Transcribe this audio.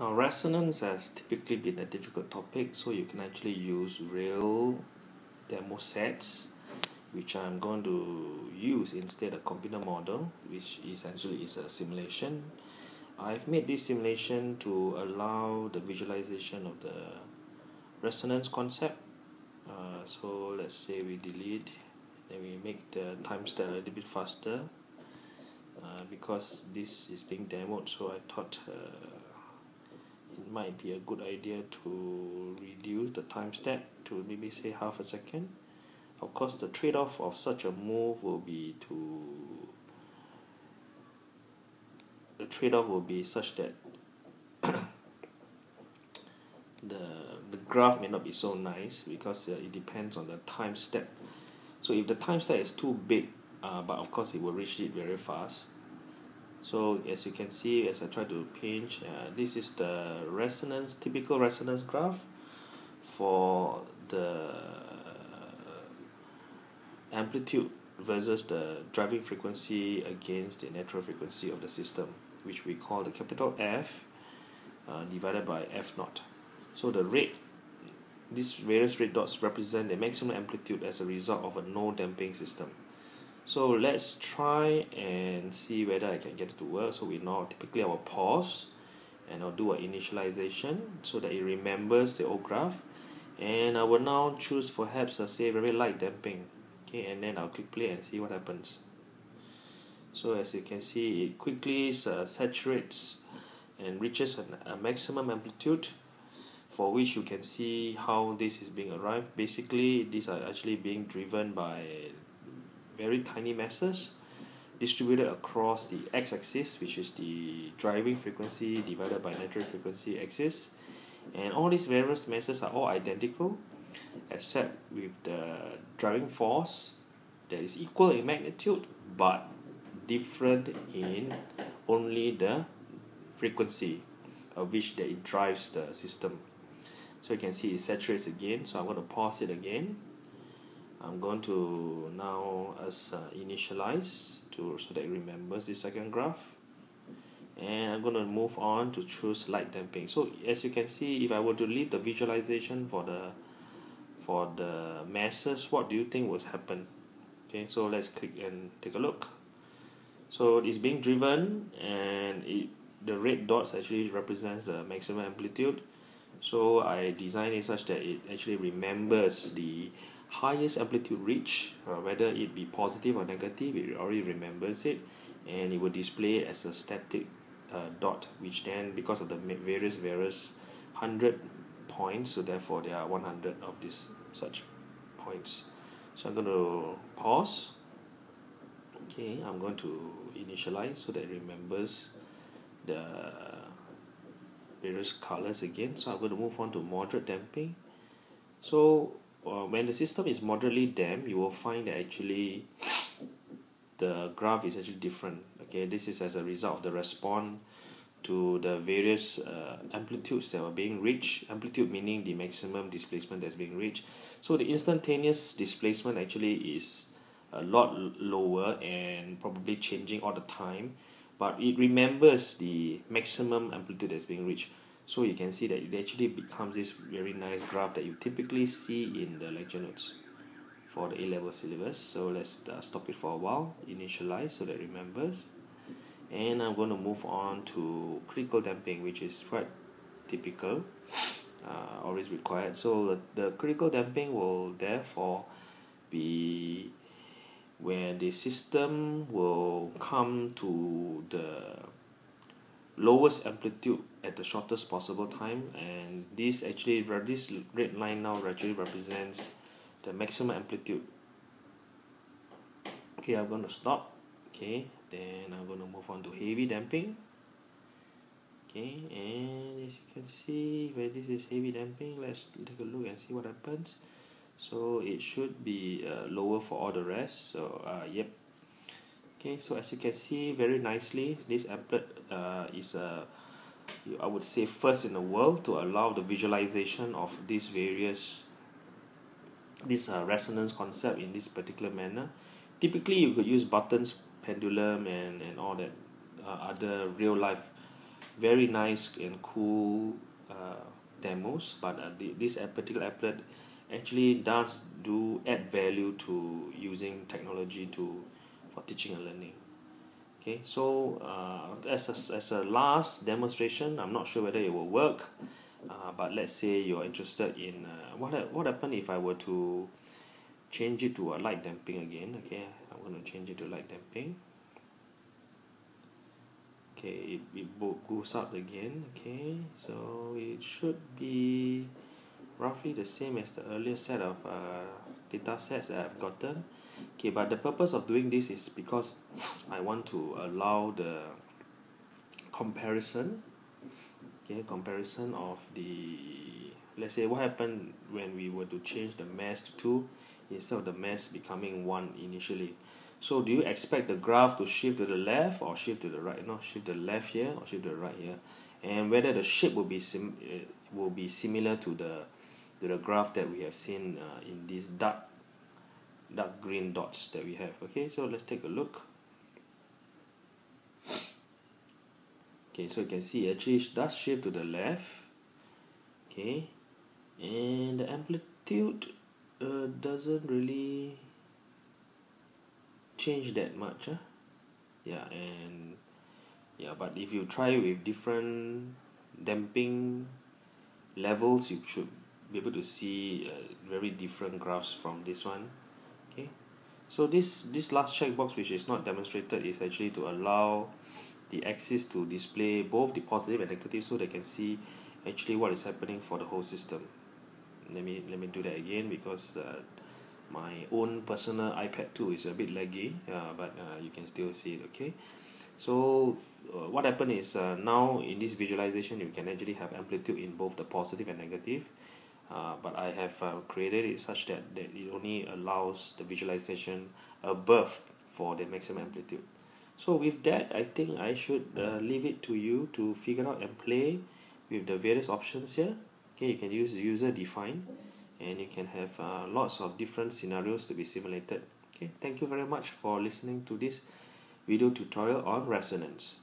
Now, resonance has typically been a difficult topic, so you can actually use real demo sets, which I'm going to use instead of computer model, which essentially is a simulation. I've made this simulation to allow the visualization of the resonance concept. Uh, so let's say we delete, then we make the time step a little bit faster. Uh, because this is being demoed, so I thought uh, might be a good idea to reduce the time step to maybe say half a second. Of course the trade-off of such a move will be to the trade-off will be such that the the graph may not be so nice because uh, it depends on the time step. So if the time step is too big uh, but of course it will reach it very fast so as you can see as I try to pinch uh, this is the resonance typical resonance graph for the amplitude versus the driving frequency against the natural frequency of the system which we call the capital F uh, divided by F naught. So the rate these various red dots represent the maximum amplitude as a result of a no damping system so let's try and see whether I can get it to work. So we now typically I will pause and I'll do a initialization so that it remembers the old graph. And I will now choose perhaps a say very light damping. Okay and then I'll click play and see what happens. So as you can see it quickly uh, saturates and reaches an, a maximum amplitude for which you can see how this is being arrived. Basically these are actually being driven by very tiny masses distributed across the x-axis which is the driving frequency divided by natural frequency axis. And all these various masses are all identical except with the driving force that is equal in magnitude but different in only the frequency of which that it drives the system. So you can see it saturates again so I'm going to pause it again I'm going to now as uh, initialize to so that it remembers the second graph. And I'm going to move on to choose light damping so as you can see if I were to leave the visualization for the for the masses what do you think will happen? Okay so let's click and take a look. So it's being driven and it the red dots actually represents the maximum amplitude. So I designed it such that it actually remembers the highest amplitude reach uh, whether it be positive or negative it already remembers it and it will display as a static uh, dot which then because of the various various 100 points so therefore there are 100 of these such points. So I'm going to pause. Okay I'm going to initialize so that it remembers the various colors again. So I'm going to move on to moderate damping. So uh, when the system is moderately damped you will find that actually the graph is actually different okay? This is as a result of the response to the various uh, amplitudes that are being reached. Amplitude meaning the maximum displacement that's being reached. So the instantaneous displacement actually is a lot lower and probably changing all the time but it remembers the maximum amplitude that's being reached so you can see that it actually becomes this very nice graph that you typically see in the lecture notes for the A-level syllabus. So let's uh, stop it for a while initialize so that it remembers. And I'm going to move on to critical damping which is quite typical uh, always required. So the, the critical damping will therefore be where the system will come to the lowest amplitude at the shortest possible time and this actually this red line now actually represents the maximum amplitude. Okay I'm going to stop. Okay then I'm going to move on to heavy damping. Okay and as you can see where this is heavy damping let's take a look and see what happens. So it should be uh, lower for all the rest. So uh, yep okay so as you can see very nicely this applet uh, is a I would say first in the world to allow the visualization of these various this uh, resonance concept in this particular manner. Typically you could use Barton's pendulum and, and all that uh, other real life very nice and cool uh, demos. But uh, the, this particular applet actually does do add value to using technology to for teaching and learning. Okay so uh, as a, as a last demonstration I'm not sure whether it will work uh, but let's say you're interested in uh, what what happen if I were to change it to a light damping again? Okay I'm going to change it to light damping. Okay it, it goes up again. Okay so it should be roughly the same as the earlier set of uh, data sets that I've gotten okay but the purpose of doing this is because I want to allow the comparison okay comparison of the let's say what happened when we were to change the mass to 2 instead of the mass becoming 1 initially. So do you expect the graph to shift to the left or shift to the right? No shift to the left here or shift to the right here. And whether the shape will be sim uh, will be similar to the to the graph that we have seen uh, in this dark dark green dots that we have. Okay so let's take a look. Okay so you can see it actually does shift to the left. Okay and the amplitude uh, doesn't really change that much huh? yeah and yeah but if you try with different damping levels you should be able to see uh, very different graphs from this one okay. So this this last checkbox which is not demonstrated is actually to allow the axis to display both the positive and negative so they can see actually what is happening for the whole system. Let me let me do that again because uh, my own personal iPad 2 is a bit laggy uh, but uh, you can still see it okay? So uh, what happened is uh, now in this visualization you can actually have amplitude in both the positive and negative uh, but I have uh, created it such that, that it only allows the visualization above for the maximum amplitude. So with that I think I should uh, leave it to you to figure out and play with the various options here. Okay you can use user define and you can have uh, lots of different scenarios to be simulated. Okay thank you very much for listening to this video tutorial on resonance